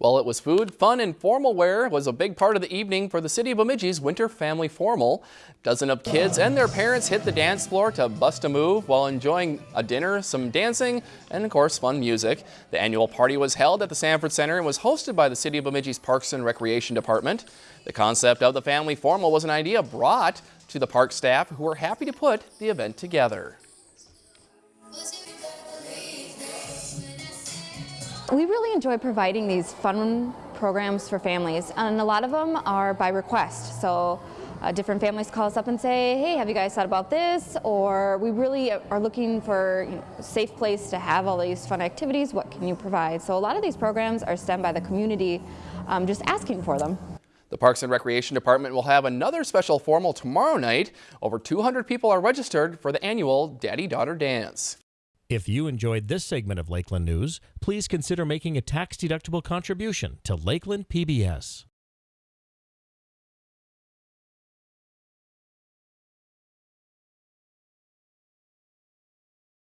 Well, it was food, fun, and formal wear was a big part of the evening for the City of Bemidji's Winter Family Formal. Dozen of kids and their parents hit the dance floor to bust a move while enjoying a dinner, some dancing, and of course fun music. The annual party was held at the Sanford Center and was hosted by the City of Bemidji's Parks and Recreation Department. The concept of the family formal was an idea brought to the park staff who were happy to put the event together. We really enjoy providing these fun programs for families and a lot of them are by request. So uh, different families call us up and say, hey, have you guys thought about this? Or we really are looking for you know, safe place to have all these fun activities. What can you provide? So a lot of these programs are stemmed by the community um, just asking for them. The Parks and Recreation Department will have another special formal tomorrow night. Over 200 people are registered for the annual Daddy-Daughter Dance. If you enjoyed this segment of Lakeland News, please consider making a tax-deductible contribution to Lakeland PBS.